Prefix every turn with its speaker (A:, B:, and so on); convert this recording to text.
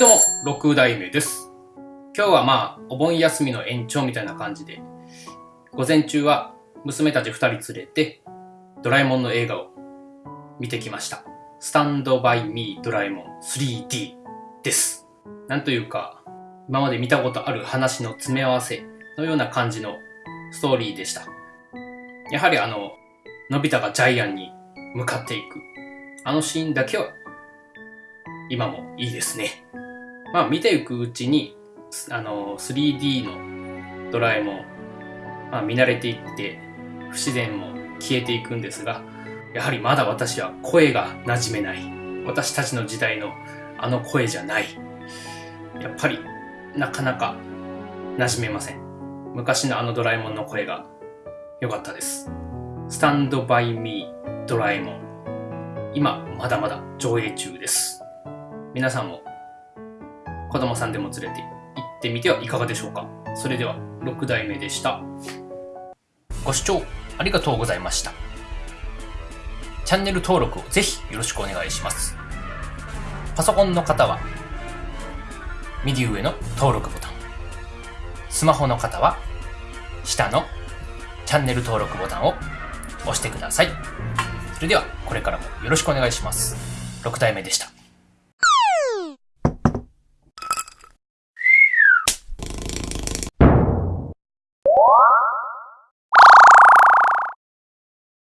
A: どうも、6代目です。今日はまあ、お盆休みの延長みたいな感じで、午前中は娘たち2人連れて、ドラえもんの映画を見てきました。スタンドバイミードラえもん 3D です。なんというか、今まで見たことある話の詰め合わせのような感じのストーリーでした。やはりあの、のび太がジャイアンに向かっていく、あのシーンだけは、今もいいですね。まあ見ていくうちに、あの、3D のドラえもん、まあ見慣れていって、不自然も消えていくんですが、やはりまだ私は声が馴染めない。私たちの時代のあの声じゃない。やっぱり、なかなか馴染めません。昔のあのドラえもんの声が良かったです。スタンドバイミードラえもん。今、まだまだ上映中です。皆さんも子供さんでも連れて行ってみてはいかがでしょうか。それでは6代目でした。ご視聴ありがとうございました。チャンネル登録をぜひよろしくお願いします。パソコンの方は右上の登録ボタン。スマホの方は下のチャンネル登録ボタンを押してください。それではこれからもよろしくお願いします。6代目でした。